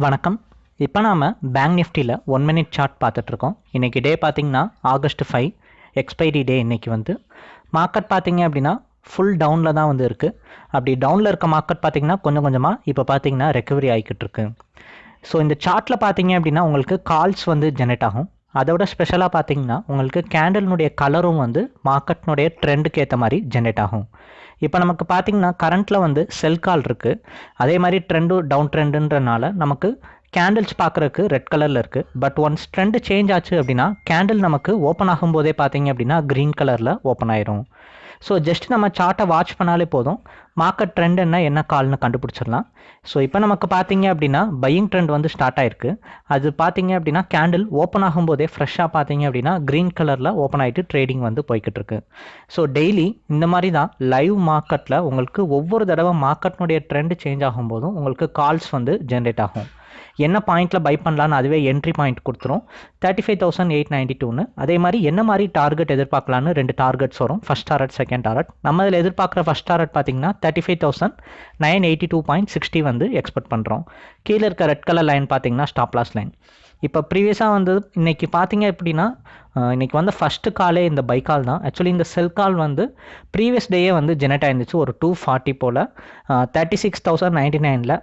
வணக்கம். இப்போ நாம் பேங்க் நிஃப்டியில் ஒன் மினிட் சார்ட் பார்த்துட்ருக்கோம் இன்றைக்கி டே பார்த்திங்கன்னா ஆகஸ்ட் ஃபைவ் எக்ஸ்பைரி டே இன்றைக்கி வந்து. மார்க்கெட் பார்த்திங்க அப்படின்னா ஃபுல் டவுனில் தான் வந்து இருக்குது அப்படி டவுனில் இருக்க மார்க்கெட் பார்த்திங்கன்னா கொஞ்சம் கொஞ்சமாக இப்போ பார்த்திங்கன்னா ரெக்கவரி ஆகிக்கிட்டு இருக்கு. ஸோ இந்த சார்ட்டில் பார்த்தீங்க அப்படின்னா உங்களுக்கு கால்ஸ் வந்து ஜெனரேட் ஆகும். அதோட ஸ்பெஷலாக பார்த்திங்கன்னா உங்களுக்கு கேண்டலினுடைய கலரும் வந்து மார்க்கெட்னுடைய ட்ரெண்டுக்கு ஏற்ற மாதிரி ஜென்ரேட் ஆகும். இப்போ நமக்கு பார்த்தீங்கன்னா கரண்ட்டில் வந்து செல் கால் இருக்குது அதே மாதிரி ட்ரெண்டும் டவுன் ட்ரெண்டுன்றனால நமக்கு கேண்டில்ஸ் பார்க்குறக்கு ரெட் கலரில் இருக்குது பட் ஒன்ஸ் ட்ரெண்டு சேஞ்ச் ஆச்சு அப்படின்னா கேண்டில் நமக்கு ஓப்பன் ஆகும்போதே பார்த்தீங்க அப்படின்னா க்ரீன் கலரில் ஓப்பன் ஆயிரும். ஸோ ஜஸ்ட் நம்ம சார்ட்டை வாட்ச் பண்ணாலே போதும். மார்க்கெட் ட்ரெண்ட் என்ன என்ன கால்னு கண்டுபிடிச்சிடலாம். ஸோ இப்போ நமக்கு பார்த்தீங்க அப்படின்னா பையிங் ட்ரெண்ட் வந்து ஸ்டார்ட் ஆயிருக்கு. அது பார்த்தீங்க அப்படின்னா கேண்டில் ஓப்பன் ஆகும்போதே ஃப்ரெஷ்ஷாக பார்த்தீங்க அப்படின்னா க்ரீன் கலரில் ஓப்பன் ஆகிட்டு ட்ரேடிங் வந்து போய்கிட்டு இருக்கு ஸோ டெய்லி இந்த மாதிரி தான் லைவ் மார்க்கெட்டில் உங்களுக்கு ஒவ்வொரு தடவை மார்க்கெட்னுடைய ட்ரெண்ட் சேஞ்ச் ஆகும்போதும் உங்களுக்கு கால்ஸ் வந்து ஜென்ரேட் ஆகும். என்ன பாயிண்ட்டில் பை பண்ணலான்னு அதுவே என்ட்ரி பாயிண்ட் கொடுத்துரும். Thirty five thousand eight ninety டூன்னு அதே மாதிரி என்ன மாதிரி டார்கெட் எதிர்பார்க்கலான்னு ரெண்டு டார்கெட்ஸ் வரும். ஃபஸ்ட் டாரட் செகண்ட் டாரட் நம்ம இதில் எதிர்பார்க்குற ஃபஸ்ட் டாரட் பார்த்தீங்கன்னா thirty five thousand nine eighty two point sixty வந்து எக்ஸ்பெக்ட் பண்ணுறோம் கீழே இருக்க ரெட் கலர் லைன் பார்த்தீங்கன்னா ஸ்டாப் லாஸ் லைன் இப்போ ப்ரீவியஸாக வந்து இன்றைக்கி பார்த்தீங்க எப்படின்னா இன்றைக்கி வந்து ஃபஸ்ட்டு காலே இந்த பை கால் தான். ஆக்சுவலி இந்த செல் கால் வந்து ப்ரீவியஸ் டேயே வந்து ஜெனரேட் ஆயிருந்துச்சு. ஒரு டூ ஃபார்ட்டி போல். தேர்ட்டி சிக்ஸ் தௌசண்ட் நைன்ட்டி நைனில்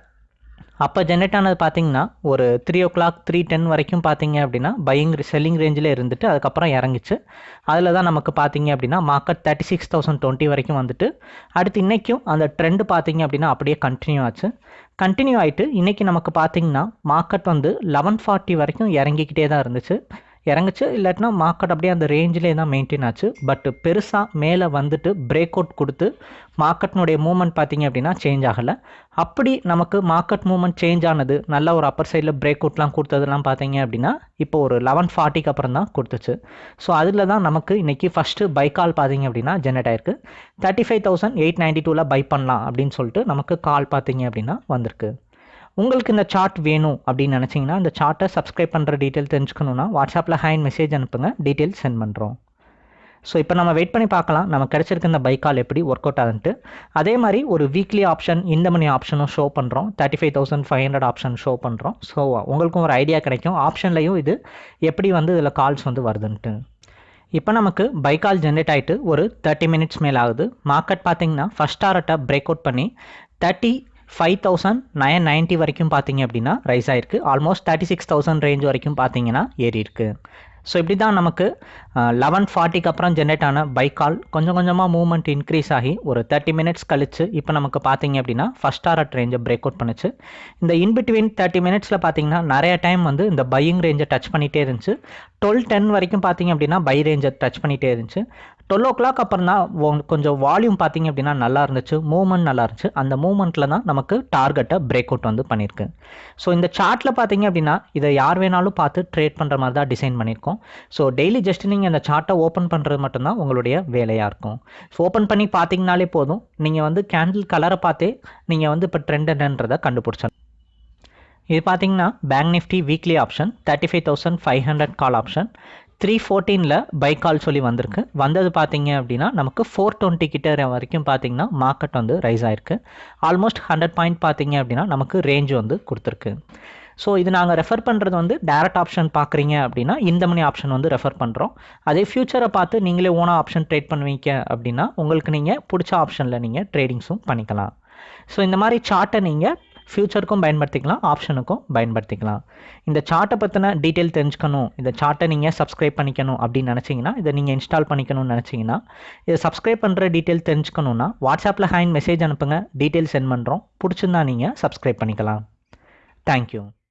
அப்போ ஜென்ரேட் ஆனது பார்த்தீங்கன்னா ஒரு three o'clock three ten வரைக்கும் பார்த்தீங்க அப்படின்னா பையிங் செல்லிங் ரேஞ்சில் இருந்துட்டு அதுக்கப்புறம் இறங்கிச்சு. அதில் தான் நமக்கு பார்த்தீங்க அப்படின்னா market thirty six thousand twenty வரைக்கும் வந்துட்டு அடுத்து இன்றைக்கும் அந்த ட்ரெண்டு பார்த்தீங்க அப்படின்னா அப்படியே கண்டினியூ ஆச்சு. கண்டினியூ ஆகிட்டு இன்றைக்கி நமக்கு பார்த்தீங்கன்னா மார்க்கெட் வந்து லெவன் ஃபார்ட்டி வரைக்கும் இறங்கிக்கிட்டே தான் இருந்துச்சு. இறங்குச்சு இல்லாட்டினா மார்க்கெட் அப்படியே அந்த ரேஞ்சிலே தான் மெயின்டைன் ஆச்சு. பட் பெருசாக மேலே வந்துட்டு பிரேக் அவுட் கொடுத்து மார்க்கெட்னுடைய மூமெண்ட் பார்த்திங்க அப்படின்னா சேஞ்ச் ஆகலை. அப்படி நமக்கு மார்க்கெட் மூமெண்ட் சேஞ்ச் ஆனது நல்ல ஒரு அப்பர் சைடில் பிரேக் அவுட்லாம் கொடுத்ததுலாம் பார்த்தீங்க அப்படின்னா இப்போ ஒரு லெவன் ஃபார்ட்டிக்கு அப்புறம் தான் கொடுத்துச்சு. ஸோ அதில் தான் நமக்கு இன்றைக்கி ஃபஸ்ட்டு பை கால் பார்த்தீங்க அப்படின்னா ஜென்ரேட் ஆயிருக்கு. Thirty five thousand eight ninety டூவில் பை பண்ணலாம் அப்படின்னு சொல்லிட்டு நமக்கு கால் பார்த்தீங்க அப்படின்னா வந்திருக்கு. உங்களுக்கு இந்த சார்ட் வேணும் அப்படின்னு நினச்சிங்கன்னா இந்த சார்ட்டை சப்ஸ்கிரைப் பண்ணுற டீட்டெயில் தெரிஞ்சுக்கணுன்னா வாட்ஸ்அப்பில் ஹேண்ட் மெசேஜ் அனுப்புங்க டீட்டெயில் சென்ட் பண்ணுறோம் ஸோ இப்போ நம்ம வெயிட் பண்ணி பார்க்கலாம் நம்ம கிடச்சிருக்க இந்த பைக்கால் எப்படி ஒர்க் அவுட் ஆகுன்ட்டு. அதே மாதிரி ஒரு வீக்லி ஆப்ஷன் இந்த மணி ஆப்ஷனும் ஷோ பண்ணுறோம் thirty five thousand five hundred option show பண்ணுறோம் ஸோ உங்களுக்கும் ஒரு ஐடியா கிடைக்கும். ஆப்ஷன்லையும் இது எப்படி வந்து இதில் கால்ஸ் வந்து வருதுன்ட்டு. இப்போ நமக்கு பைக்கால் ஜென்ரேட் ஆகிட்டு ஒரு தேர்ட்டி மினிட்ஸ் மேலே ஆகுது மார்க்கெட் பார்த்தீங்கன்னா ஃபஸ்ட் டாரட்டை பிரேக் அவுட் பண்ணி thirty five thousand nine ninety வரைக்கும் பார்த்தீங்க அப்படின்னா ரைஸ் ஆயிருக்கு. Almost thirty six thousand range வரைக்கும் பார்த்தீங்கன்னா ஏறி இருக்கு. ஸோ இப்படி தான் நமக்கு லெவன் ஃபார்ட்டிக்கு அப்புறம் ஜென்ரேட் ஆன பைக் கால் கொஞ்சம் கொஞ்சமாக மூவ்மெண்ட் இன்க்ரீஸ் ஆகி ஒரு தேர்ட்டி மினிட்ஸ் கழிச்சு இப்போ நமக்கு பார்த்தீங்க அப்படின்னா ஃபஸ்ட் டாரட் ரேஞ்சை பிரேக் அவுட் பண்ணுச்சு. இந்த இன்பிட்வீன் தேர்ட்டி மினிட்ஸில் பார்த்தீங்கன்னா நிறைய டைம் வந்து இந்த பையிங் ரேஞ்சை டச் பண்ணிகிட்டே இருந்துச்சு. டுவெல் டென் வரைக்கும் பார்த்தீங்க அப்படின்னா பை ரேஞ்சை டச் பண்ணிகிட்டே இருந்துச்சு. டுவெல் ஓ கிளாக் அப்புறம் தான் கொஞ்சம் வால்யூம் பார்த்தீங்க அப்படின்னா நல்லா இருந்துச்சு. மூவ்மெண்ட் நல்லா இருந்துச்சு. அந்த மூவ்மெண்ட்டில் தான் நமக்கு டார்கெட்டை பிரேக் அவுட் வந்து பண்ணியிருக்கு. ஸோ இந்த சார்ட்டில் பார்த்தீங்க அப்படின்னா இதை யார் வேணாலும் பார்த்து ட்ரேட் பண்ணுற மாதிரி தான் டிசைன் பண்ணியிருக்கோம். ஸோ டெய்லி ஜஸ்ட் நீங்கள் இந்த சார்ட்டை ஓப்பன் பண்ணுறது மட்டும்தான் உங்களுடைய வேலையாக இருக்கும். ஸோ ஓப்பன் பண்ணி பார்த்தீங்கனாலே போதும். நீங்கள் வந்து கேண்டில் கலரை பார்த்தே நீங்கள் வந்து இப்போ ட்ரெண்ட் என்னன்றதை கண்டுபிடிச்சலாம் இது பார்த்தீங்கன்னா bank nifty weekly option thirty five thousand five hundred call option three ஃபோர்டீனில் buy call கால் சொல்லி வந்திருக்கு. வந்தது பார்த்தீங்க அப்படின்னா நமக்கு ஃபோர் டுவெண்ட்டி கிட்ட வரைக்கும் பார்த்தீங்கன்னா மார்க்கெட் வந்து ரைஸ் ஆயிருக்கு. ஆல்மோஸ்ட் ஹண்ட்ரட் பாயிண்ட் பார்த்தீங்க அப்படின்னா நமக்கு ரேஞ்ச் வந்து கொடுத்துருக்கு. ஸோ இது நாங்கள் ரெஃபர் பண்ணுறது வந்து டேரக்ட் ஆப்ஷன் பார்க்குறீங்க அப்படின்னா இந்த மணி ஆப்ஷன் வந்து ரெஃபர் பண்ணுறோம் அதே ஃபியூச்சரை பார்த்து நீங்களே ஓனாக ஆப்ஷன் ட்ரேட் பண்ணுவீங்க அப்படின்னா உங்களுக்கு நீங்கள் பிடிச்ச ஆப்ஷனில் நீங்கள் ட்ரேடிங்ஸும் பண்ணிக்கலாம். ஸோ இந்த மாதிரி சார்ட்டை நீங்கள் ஃப்யூச்சருக்கும் பயன்படுத்திக்கலாம் ஆப்ஷனுக்கும் பயன்படுத்திக்கலாம். இந்த சார்ட்டை பற்றின டீட்டெயில் தெரிஞ்சுக்கணும். இந்த சார்ட்டை நீங்கள் சப்ஸ்கிரைப் பண்ணிக்கணும் அப்படின்னு நினச்சிங்கன்னா இதை நீங்கள் இன்ஸ்டால் பண்ணிக்கணும்னு நினச்சிங்கன்னா இதை சப்ஸ்கிரைப் பண்ணுற டீட்டெயில் தெரிஞ்சுக்கணுன்னா வாட்ஸ்அப்பில் ஹேண்ட் மெசேஜ் அனுப்புங்க. டீட்டெயில் சென்ட் பண்ணுறோம் பிடிச்சிருந்தா நீங்கள் சப்ஸ்கிரைப் பண்ணிக்கலாம். தேங்க்யூ